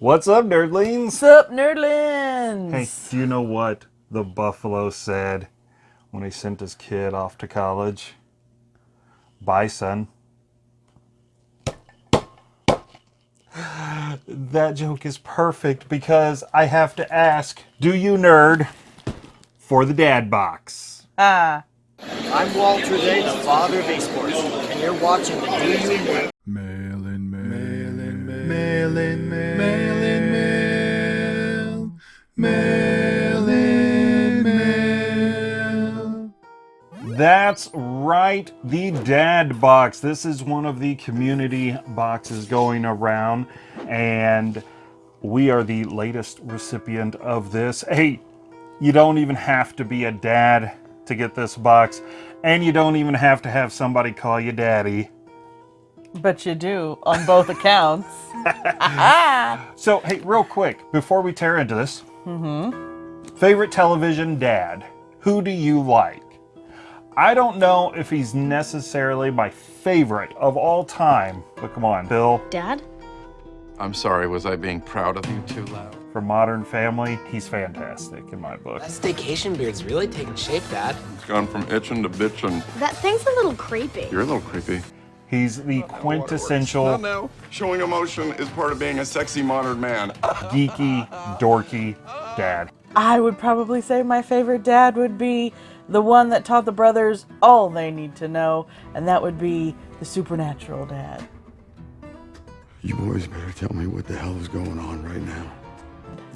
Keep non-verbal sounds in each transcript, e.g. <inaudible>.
What's up, nerdlings? What's up, nerdlings? Hey, do you know what the buffalo said when he sent his kid off to college? Bye, son. That joke is perfect because I have to ask, do you nerd for the dad box? Ah, I'm Walter Day, the father of esports, and you're watching the Do You Nerd? Mail That's right, the Dad Box. This is one of the community boxes going around, and we are the latest recipient of this. Hey, you don't even have to be a dad to get this box, and you don't even have to have somebody call you daddy. but you do on both accounts. <laughs> <laughs> So, hey, real quick, before we tear into this, mm-hmm. favorite television dad, who do you like? I don't know if he's necessarily my favorite of all time, but come on, Bill, Dad? I'm sorry, was I being proud of you too loud? For Modern Family, he's fantastic in my book. That staycation beard's really taking shape, Dad. It's gone from itching to bitching. That thing's a little creepy. You're a little creepy. He's the quintessential Not now. Showing emotion is part of being a sexy modern man. geeky, dorky dad. I would probably say my favorite dad would be the one that taught the brothers all they need to know, and that would be the supernatural dad. You boys better tell me what the hell is going on right now.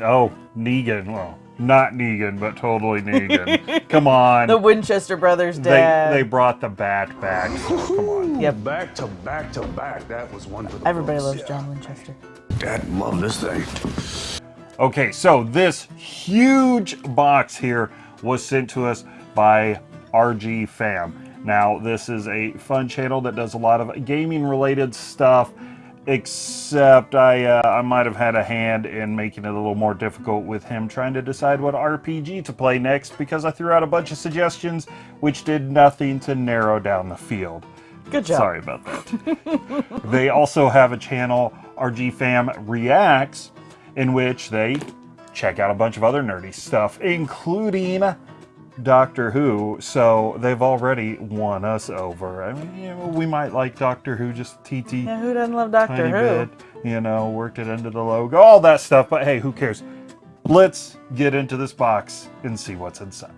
Oh, Negan. Well, not Negan, but totally Negan. <laughs> Come on. The Winchester brothers they, dad. they brought the bat back. So come on. Yep. Back to back to back. That was one for the Everybody books. loves John Winchester. Dad loved this thing. Okay, so this huge box here was sent to us by RG Fam. Now, this is a fun channel that does a lot of gaming related stuff, except I, uh, I might have had a hand in making it a little more difficult with him trying to decide what RPG to play next because I threw out a bunch of suggestions which did nothing to narrow down the field. Good job. Sorry about that. <laughs> they also have a channel, RG Fam Reacts, in which they check out a bunch of other nerdy stuff, including Doctor Who. So they've already won us over. I mean, you know, we might like Doctor Who just TT Yeah, who doesn't love Doctor Who? bit, you know, worked it into the logo, all that stuff. But hey, who cares? Let's get into this box and see what's inside.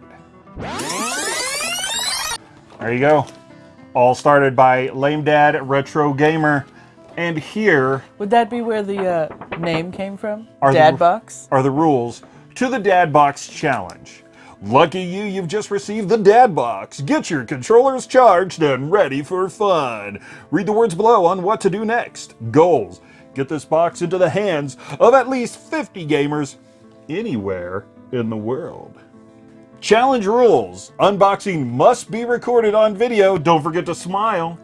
There you go. All started by Lame Dad Retro Gamer. And here Would that be where the uh, name came from? Are the- Dad Box? are the rules to the Dad Box Challenge. Lucky you, you've just received the Dad Box. Get your controllers charged and ready for fun. Read the words below on what to do next. Goals. Get this box into the hands of at least 50 gamers anywhere in the world. Challenge rules. Unboxing must be recorded on video. Don't forget to smile.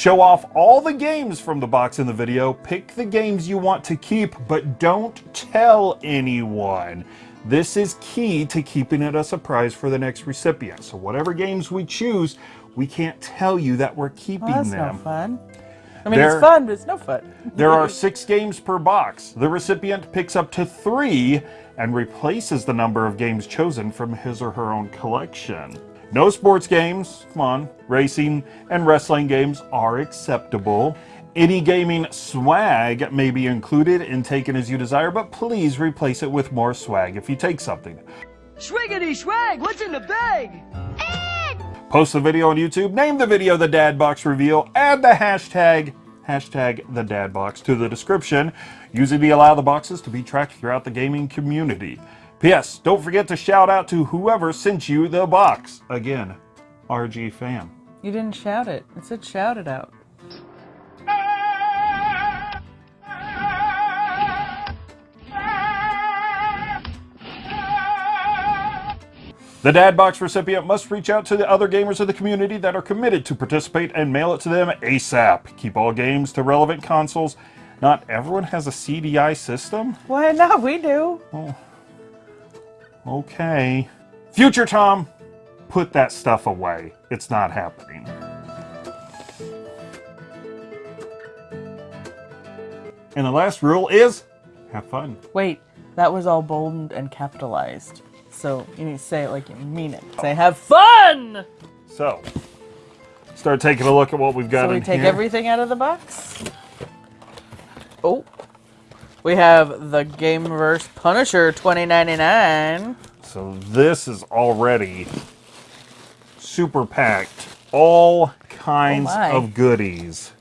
Show off all the games from the box in the video. Pick the games you want to keep, but don't tell anyone. This is key to keeping it a surprise for the next recipient. So whatever games we choose, we can't tell you that we're keeping Well, that's them. no fun. I mean, There- it's fun, but it's no fun. There are <laughs> six games per box. The recipient picks up to three and replaces the number of games chosen from his or her own collection. No sports games, come on, racing and wrestling games are acceptable. Any gaming swag may be included and taken as you desire, but please replace it with more swag if you take something. Swiggity swag, what's in the bag? Post the video on YouTube, name the video the Dad Box Reveal, add the hashtag, hashtag the Dad Box to the description, using the allow the boxes to be tracked throughout the gaming community. P.S. Don't forget to shout out to whoever sent you the box. Again, RG Fam. You didn't shout it. It said shout it out. The Dad Box recipient must reach out to the other gamers of the community that are committed to participate and mail it to them ASAP. Keep all games to relevant consoles. Not everyone has a CDI system. Why not? We do. Okay. Future Tom, put that stuff away. It's not happening. And the last rule is have fun. Wait, that was all bold and capitalized. So you need to say it like you mean it. Say have fun! So, start taking a look at what we've got So we take here. everything out of the box. We have the Gameverse Punisher 2099. So this is already super packed. All kinds Oh of goodies.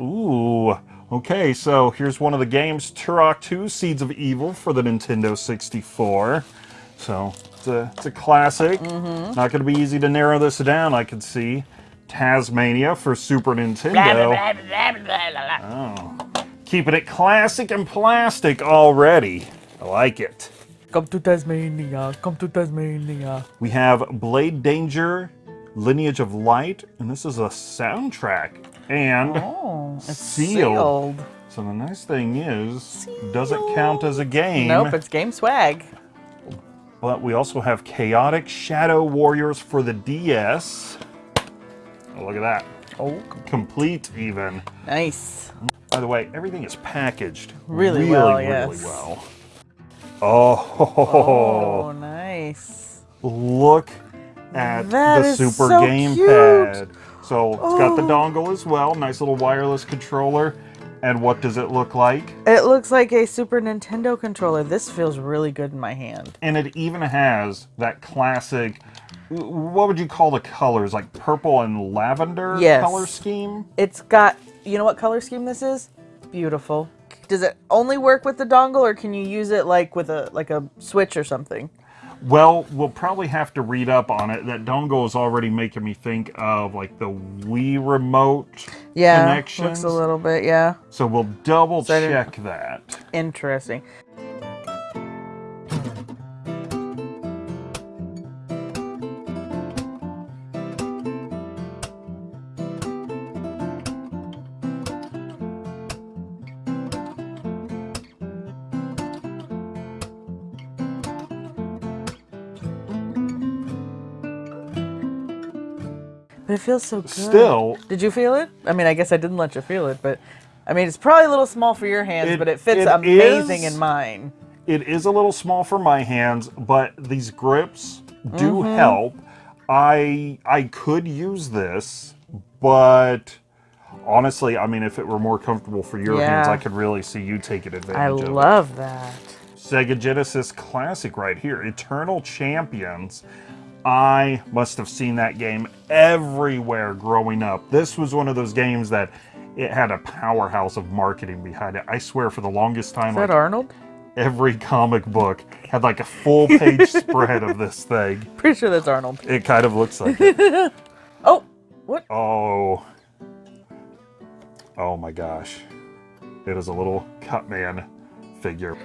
Ooh. Okay, so here's one of the games, Turok 2 Seeds of Evil for the Nintendo 64. So it's a, it's a classic. Mm-hmm. Not going to be easy to narrow this down, I can see. Taz-Mania for Super Nintendo. Oh. Keeping it classic and plastic already. I like it. Come to Tasmania, come to Tasmania. We have Blade Danger, Lineage of Light, and this is a soundtrack. And Oh, it's Sealed. sealed. so the nice thing is, doesn't count as a game. Nope, it's game swag. But we also have Chaotic Shadow Warriors for the DS. Oh, look at that. Oh, Complete even. nice. By the way, everything is packaged Really really, well, really yes. well. Oh, Oh, nice. look at That the Super so Gamepad. So it's got the Oh. dongle as well, nice little wireless controller. And what does it look like? It looks like a Super Nintendo controller. This feels really good in my hand. And it even has that classic, what would you call the colors? Like purple and lavender Yes. color scheme? It's got, you know what color scheme this is? Beautiful. Does it only work with the dongle or can you use it like with a like a switch or something? Well, we'll probably have to read up on it. That dongle is already making me think of like the Wii remote Yeah, connections. looks a little bit, yeah. So we'll double So check that. Interesting. But it feels so good. Still, Did you feel it? I mean, I guess I didn't let you feel it, but I mean, it's probably a little small for your hands, It- but it fits it amazing is. in mine. it is a little small for my hands, but these grips do Mm-hmm. help. I I could use this, but honestly, I mean, if it were more comfortable for your hands, I could really see you taking advantage I of it. I love that. Sega Genesis classic right here, Eternal Champions. I must have seen that game everywhere growing up. This was one of those games that it had a powerhouse of marketing behind it. I swear for the longest time, Is like that Arnold? every comic book had like a full page <laughs> spread of this thing. Pretty sure that's Arnold. It kind of looks like it. <laughs> Oh, what? Oh. Oh my gosh. It is a little Cutman figure.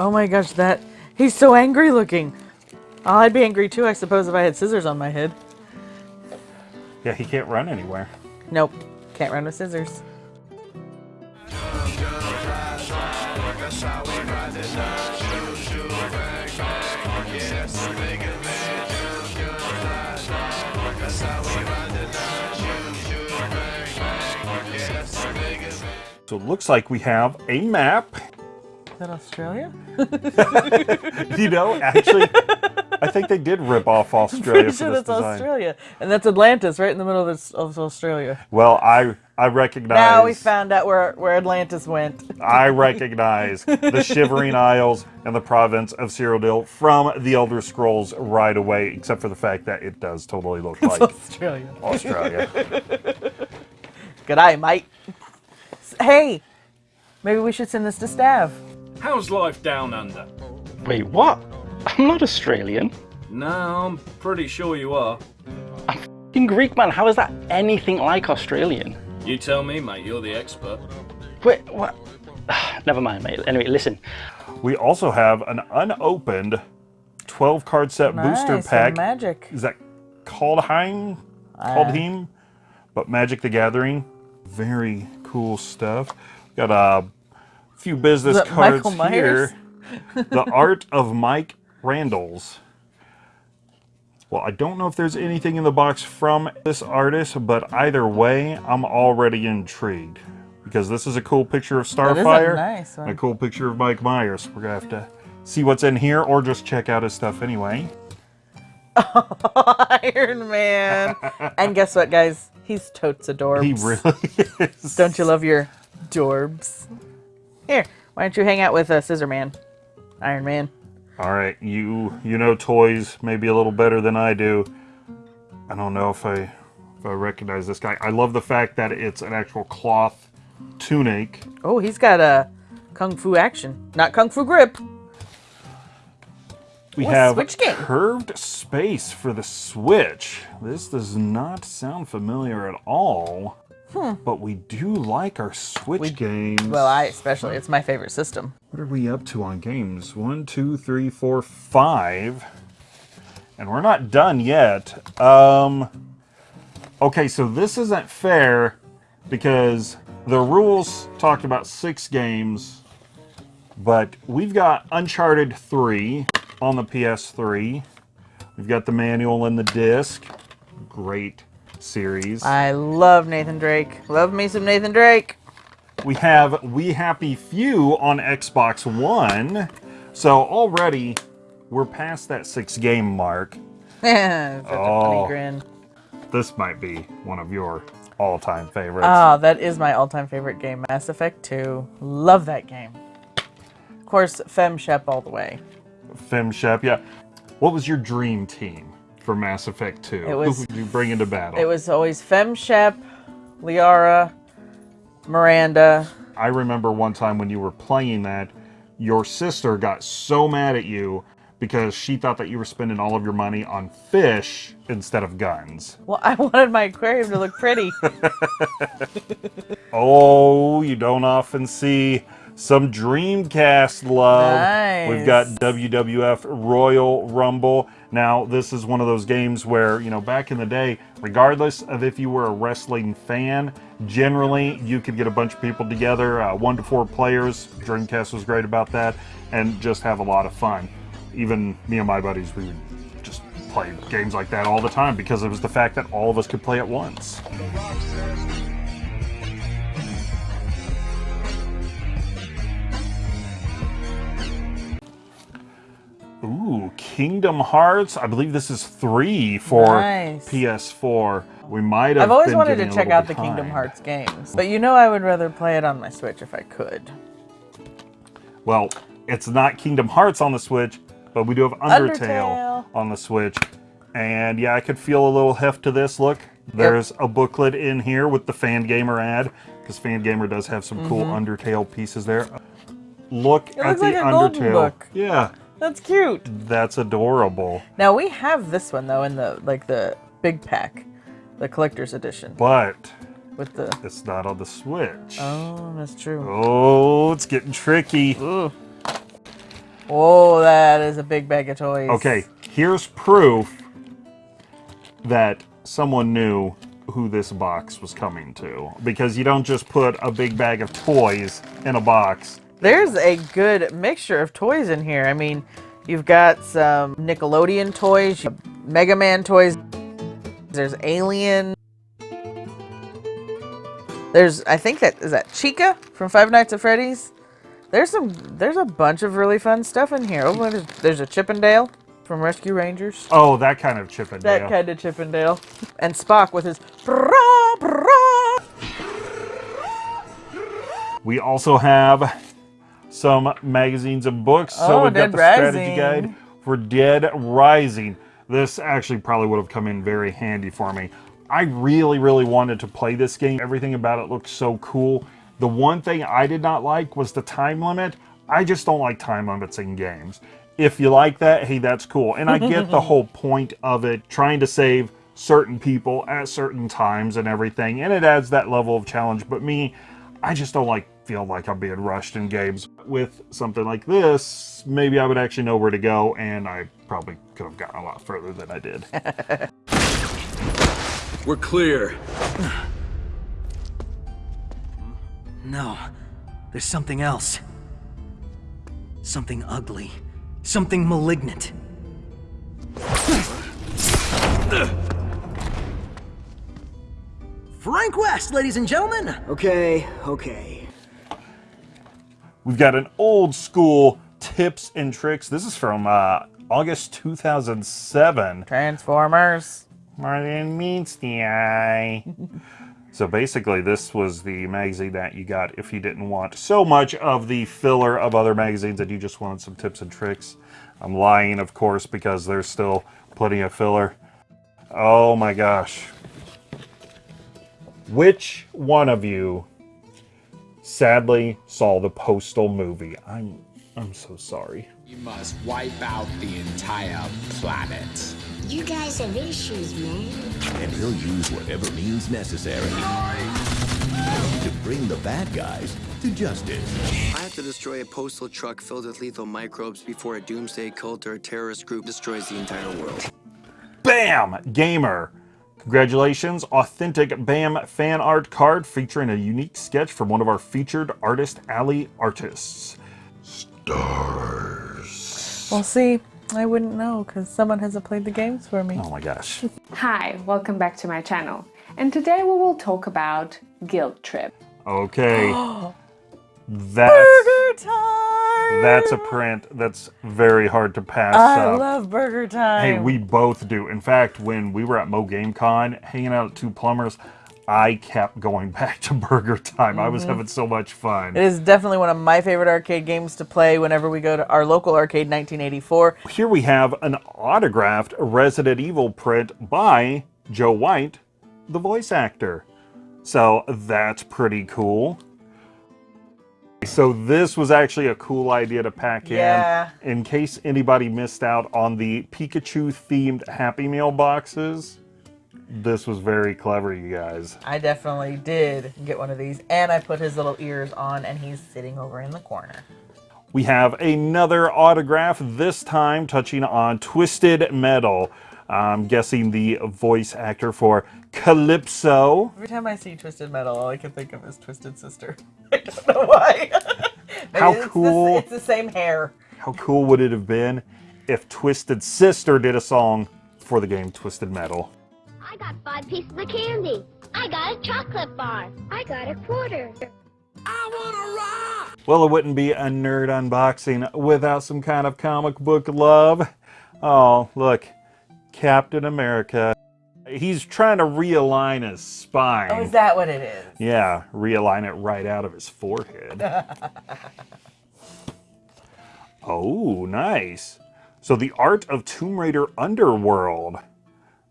Oh my gosh, that he's so angry looking. Oh, I'd be angry too, I suppose, if I had scissors on my head. Yeah, he can't run anywhere. Nope, can't run with scissors. So it looks like we have a map. Is that Australia? <laughs> You know, actually, I think they did rip off <laughs> Australia Pretty sure that's design. Australia, and that's Atlantis, right in the middle of, this, of Australia. Well, I I recognize. Now we found out where where Atlantis went. <laughs> I recognize the Shivering Isles and the province of Cyrodiil from the Elder Scrolls right away, except for the fact that it does totally look like Australia. Australia. Good eye, mate. Hey, maybe we should send this to Stav. How's life down under? Wait, what? I'm not Australian. No, I'm pretty sure you are. In Greek, man, how is that anything like Australian? You tell me, mate, you're the expert. Wait, what? <sighs> Never mind, mate. Anyway, listen. We also have an unopened 12 card set booster pack. Magic. Is that Kaldheim? Kaldheim? But Magic the Gathering. Very cool stuff. Got a few business cards here. <laughs> the Art of Mike Randalls. Well, I don't know if there's anything in the box from this artist, but either way, I'm already intrigued. Because this is a cool picture of is a Starfire. nice a cool picture of Mike Myers. We're going to have to see what's in here or just check out his stuff anyway. <laughs> Iron Man. and guess what, guys? He's totes adorbs. He really <laughs> is. Don't you love your dorbs? Here, why don't you hang out with uh, Scissor Man? Iron Man. All right, you you know toys maybe a little better than I do. I don't know if I if I recognize this guy. I love the fact that it's an actual cloth tunic. Oh, he's got a kung fu action, not kung fu grip. We have Switch game. curved space for the Switch. This does not sound familiar at all. But we do like our Switch games. Well, I especially. It's my favorite system. What are we up to on games? One, two, three, four, five. And we're not done yet. Um, okay, so this isn't fair because the rules talked about six games, but we've got Uncharted 3 on the PS3. We've got the manual and the disc. Great series. I love Nathan Drake. Love me some Nathan Drake. We have We Happy Few on Xbox One. So already we're past that six game mark. <laughs> Such a Oh. funny grin. This might be one of your all time favorites. Ah, that is my all-time favorite game, Mass Effect 2. Love that game. Of course, Fem Shep all the way. Fem Shep, yeah. What was your dream team for Mass Effect 2? It was- Who would you bring into battle? It was always Fem Shep, Liara, Miranda. I remember one time when you were playing that, your sister got so mad at you because she thought that you were spending all of your money on fish instead of guns. Well, I <laughs> wanted my aquarium to look pretty. <laughs> Oh, you don't often see some Dreamcast love. We've got WWF Royal Rumble. Now, this is one of those games where, you know, back in the day, regardless of if you were a wrestling fan, generally you could get a bunch of people together, uh, one to four players. Dreamcast was great about that, and just have a lot of fun. Even me and my buddies, we would just play games like that all the time because it was the fact that all of us could play at once. Kingdom Hearts. I believe this is three for Nice. PS4. We might have. I've always wanted to check out the Kingdom. Hearts games. But you know I would rather play it on my Switch if I could. Well, it's not Kingdom Hearts on the Switch, but we do have Undertale, Undertale. on the Switch. And yeah, I could feel a little heft to this. Look, there's a booklet in here with the Fangamer ad, because Fangamer does have some cool Mhm. Undertale pieces there. Look It at the like Undertale. book. Yeah, That's cute. that's adorable. Now we have this one though in the like the big pack, the collector's edition But with the. it's not on the Switch. Oh, that's true. Oh, it's getting tricky. Oh, that is a big bag of toys. Okay, here's proof that someone knew who this box was coming to. Because you don't just put a big bag of toys in a box. There's a good mixture of toys in here. I mean, you've got some Nickelodeon toys, Mega Man toys. There's Alien. There's, I think that is that Chica from Five Nights at Freddy's. There's some, there's a bunch of really fun stuff in here. Oh, there's, there's a Chippendale from Rescue Rangers. Oh, that kind of Chippendale. That kind of Chippendale. And Spock with his brah, brah. We also have some magazines and books. so Oh, we've Dead got the strategy guide for Dead Rising. This actually probably would have come in very handy for me. I really, really wanted to play this game. Everything about it looked so cool. The one thing I did not like was the time limit. I just don't like time limits in games. If you like that, hey, that's cool. And I get the <laughs> whole point of it, trying to save certain people at certain times and everything, and it adds that level of challenge. But me, I just don't like feel like I'm being rushed in games. With something like this, maybe I would actually know where to go, and I probably could have gotten a lot further than I did. <laughs> We're clear. No, there's something else. Something ugly. Something malignant. Frank West, ladies and gentlemen. Okay, okay. We've got an old school tips and tricks. This is from uh, August 2007. Transformers. Martin meets the eye. <laughs> so basically, this was the magazine that you got if you didn't want so much of the filler of other magazines and you just wanted some tips and tricks. I'm lying, of course, because there's still plenty of filler. Oh my gosh. Which one of you sadly saw the Postal movie? I'm I'm so sorry. You must wipe out the entire planet. You guys have issues, man. And he'll use whatever means necessary to bring the bad guys to justice. I have to destroy a postal truck filled with lethal microbes before a doomsday cult or a terrorist group destroys the entire world. BAM! Gamer. Congratulations, authentic BAM fan art card featuring a unique sketch from one of our featured Artist Alley artists. Stars. Well, see, I wouldn't know because someone hasn't played the games for me. Oh my gosh. <laughs> Hi, welcome back to my channel. And today we will talk about Guilt Trip. Okay. <gasps> that's Burger time! That's a print that's very hard to pass I up. love Burger Time. Hey, we both do. In fact, when we were at Mo Game Con hanging out at Two Plumbers, I kept going <laughs> back to Burger Time. I was Mhm. having so much fun. It is definitely one of my favorite arcade games to play whenever we go to our local arcade 1984. Here we have an autographed Resident Evil print by Joe White, the voice actor. So that's pretty cool. So this was actually a cool idea to pack Yeah. in. In case anybody missed out on the Pikachu themed Happy Meal boxes, this was very clever, you guys. I definitely did get one of these, and I put his little ears on, and he's sitting over in the corner. We have another autograph, this time touching on Twisted Metal. I'm guessing the voice actor for Calypso. Every time I see Twisted Metal, all I can think of is Twisted Sister. I don't know why. How it's the- cool. it's the same hair. How cool would it have been if Twisted Sister did a song for the game Twisted Metal? I got five pieces of candy. I got a chocolate bar. I got a quarter. I wanna rock! Well, it wouldn't be a nerd unboxing without some kind of comic book love. Oh, look, Captain America. He's trying to realign his spine. Oh, is that what it is? Yeah, realign it right out of his forehead. <laughs> oh, nice. So the art of Tomb Raider Underworld.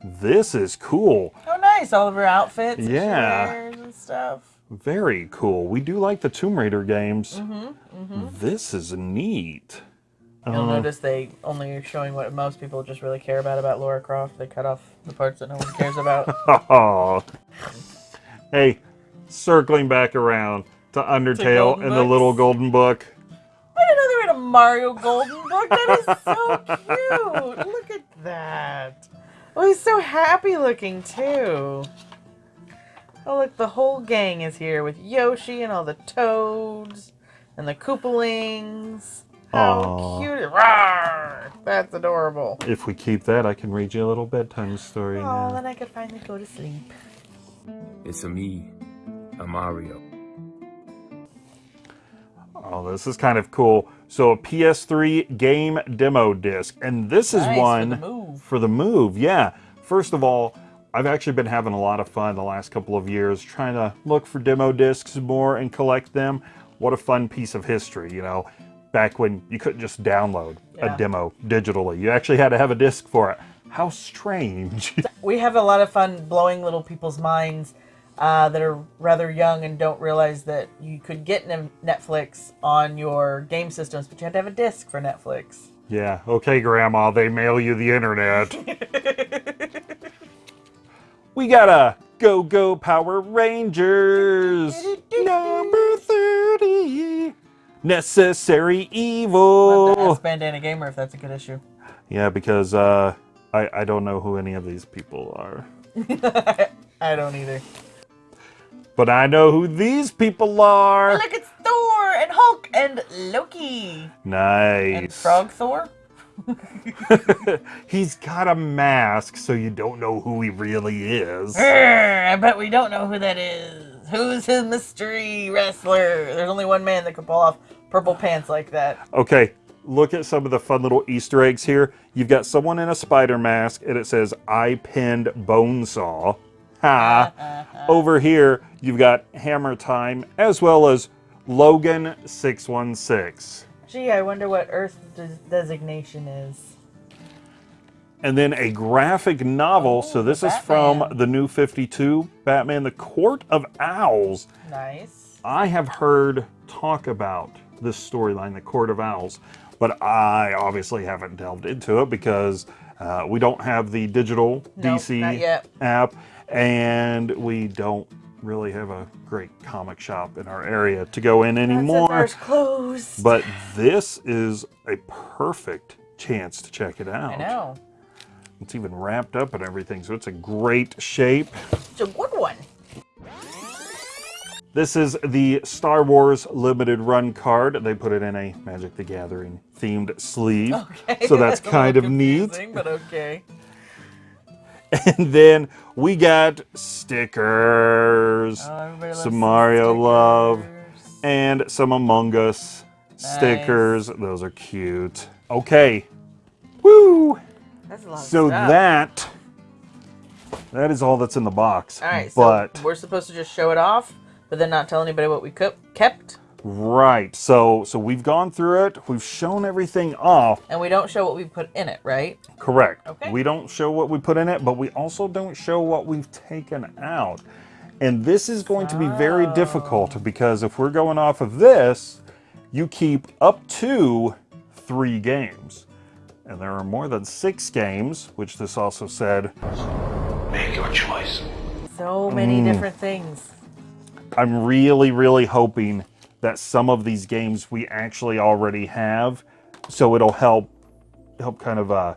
This is cool. Oh, nice. All of her outfits and Yeah. and stuff. Very cool. We do like the Tomb Raider games. Mm-hmm, mm-hmm. This is neat. You'll Uh, notice they only are showing what most people just really care about about Lara Croft. They cut off the parts that no one cares about. Oh. <laughs> hey, circling back around to Undertale and the little golden book. I didn't know they were in a Mario Golden book. That is so cute. <laughs> Look at that. Oh, he's so happy looking too. Oh, look, the whole gang is here with Yoshi and all the toads and the Koopalings. How Aw. cute. Rawr! That's adorable. If we keep that, I can read you a little bedtime story Oh, now. then I could finally go to sleep. It's a me, a Mario. Oh, this is kind of cool. So a PS3 game demo disc, and this is Nice, for one the Move. for the move. Yeah. First of all, I've actually been having a lot of fun the last couple of years trying to look for demo discs more and collect them. What a fun piece of history, you know. Back when you couldn't just download Yeah. a demo digitally, you actually had to have a disc for it. How strange. <laughs> we have a lot of fun blowing little people's minds uh, that are rather young and don't realize that you could get Netflix on your game systems, but you had to have a disc for Netflix. Yeah, okay, Grandma, they mail you the internet. <laughs> we got a Go Go Power Rangers number 30. Necessary We'll Evil. ask Bandana Gamer if that's a good issue. Yeah, because uh, I, I don't know who any of these people are. <laughs> I don't either. But I know who these people are. Look, it's Thor and Hulk and Loki Nice. and. Frog Thor. <laughs> He's got a mask, so you don't know who he really is. Urgh, I bet we don't know who that is. Who's his mystery wrestler? There's only one man that can pull off purple pants like that. Okay, look at some of the fun little Easter eggs here. You've got someone in a spider mask, and it says, I pinned Bonesaw. Ha! Uh-huh. Over here, you've got Hammer Time, as well as Logan 616. Gee, I wonder what Earth's des- designation is. And then a graphic novel. so this is from the new 52 Batman, The Court of Owls. Nice. I have heard talk about this storyline, The Court of Owls, but I obviously haven't delved into it because uh, we don't have the digital Nope, DC app and we don't really have a great comic shop in our area to go in anymore. But this is a perfect chance to check it out. I know. It's even wrapped up and everything, so it's a great shape. It's a good one. This is the Star Wars limited run card. They put it in a Magic the Gathering themed sleeve. Okay. So that's kind of neat. But okay. <laughs> And then we got stickers, Oh, some some Mario love, and some Among Us stickers. Those are cute. Okay. So stuff. that that is all that's in the box. All right, but so we're supposed to just show it off, but then not tell anybody what we kept. kept, right. So so we've gone through it. We've shown everything off. and we don't show what we put in it, right? Correct. Okay. We don't show what we put in it, but we also don't show what we've taken out. And this is going to be very difficult because if we're going off of this, you keep up to three games. And there are more than six games, which this also said. Make your choice. So many Mm. different things. I'm really, really hoping that some of these games we actually already have, so it'll help help kind of uh,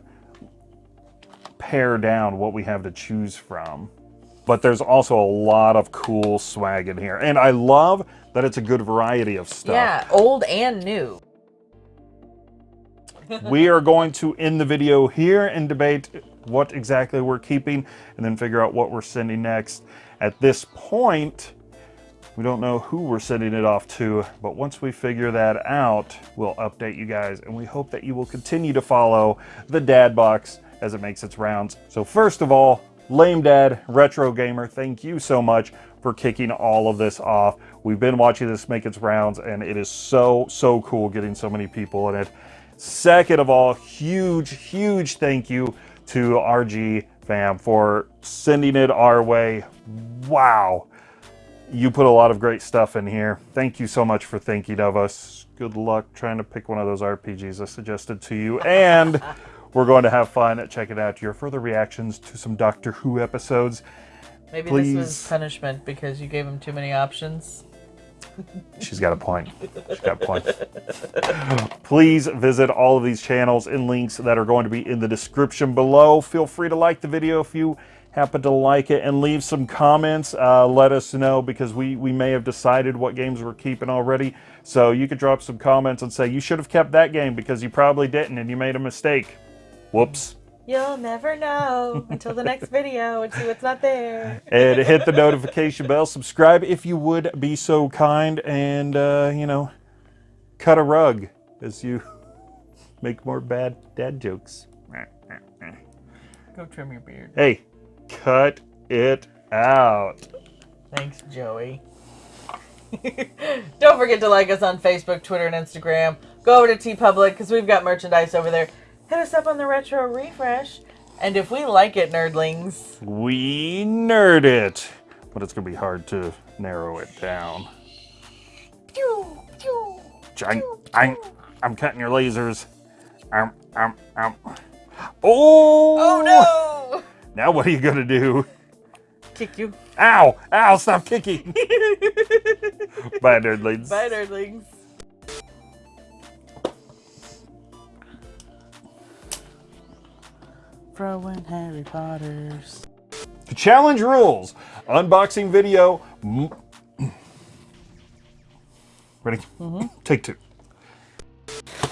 pare down what we have to choose from. But there's also a lot of cool swag in here, and I love that it's a good variety of stuff. Yeah, old and new. We are going to end the video here and debate what exactly we're keeping and then figure out what we're sending next. At this point, we don't know who we're sending it off to, but once we figure that out, we'll update you guys and we hope that you will continue to follow the Dad Box as it makes its rounds. So first of all, Lame Dad Retro Gamer, thank you so much for kicking all of this off. We've been watching this make its rounds and it is so, so cool getting so many people in it. Second of all, huge, huge thank you to RG fam for sending it our way. Wow. You put a lot of great stuff in here. Thank you so much for thinking of us. Good luck trying to pick one of those RPGs I suggested to you. And <laughs> we're going to have fun at checking out your further reactions to some Doctor Who episodes. Maybe Please. this was punishment because you gave him too many options. She's got a point. She's got a point. Please visit all of these channels and links that are going to be in the description below. Feel free to like the video if you happen to like it and leave some comments. Uh, let us know because we, we may have decided what games we're keeping already. So you could drop some comments and say, you should have kept that game because you probably didn't and you made a mistake. Whoops. You'll never know until the next video and see what's not there. and hit the notification bell. Subscribe if you would be so kind, and uh, you know, cut a rug as you <laughs> make more bad dad jokes. Go trim your beard. Hey, cut it out. Thanks, Joey. <laughs> Don't forget to like us on Facebook, Twitter, and Instagram. Go over to TeePublic because we've got merchandise over there. Hit us up on the Retro Refresh. And if we like it, nerdlings, We nerd it, but it's gonna be hard to narrow it down. I'm, I'm, I'm cutting your lasers. Um, um, um. Oh! Oh no! Now what are you gonna do? kick you. Ow! Ow! Stop kicking! <laughs> Bye, nerdlings. Bye, nerdlings. Throwing Harry Potters. The challenge rules. Unboxing video. m- Ready? Take two.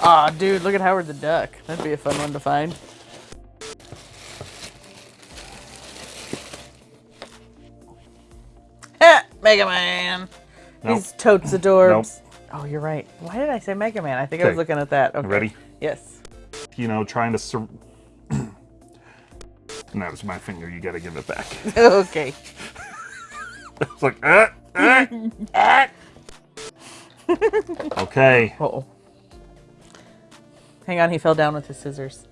Aw, dude, look at Howard the Duck. That'd be a fun one to find. <laughs> Eh, Mega Man. Nope. He's totes adorbs. Nope. Oh, you're right. Why did I say Mega Man? I think I was looking at that. Okay. Ready? Yes. You know, trying to. Sur- and that was my finger. You got to give it back. <laughs> <laughs> okay. it's like, uh, uh, uh. <laughs> okay. Uh oh. Hang on, he fell down with his scissors.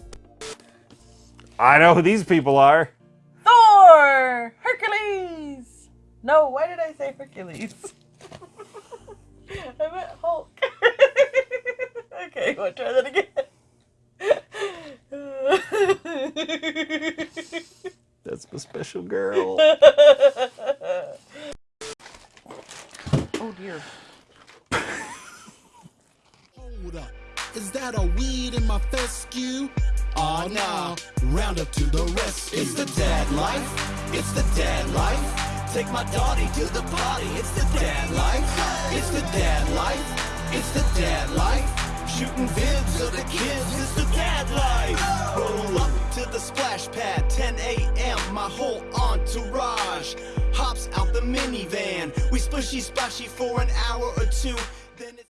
I know who these people are. Thor! Hercules! No, why did I say Hercules? I meant Hulk. okay, want to try that again? That's my special girl. <laughs> oh dear. Hold up. Is that a weed in my fescue? Aw, oh, nah. Round up to the rescue. It's the dad life. It's the dad life. Take my daughter We splishy splashy for an hour or two.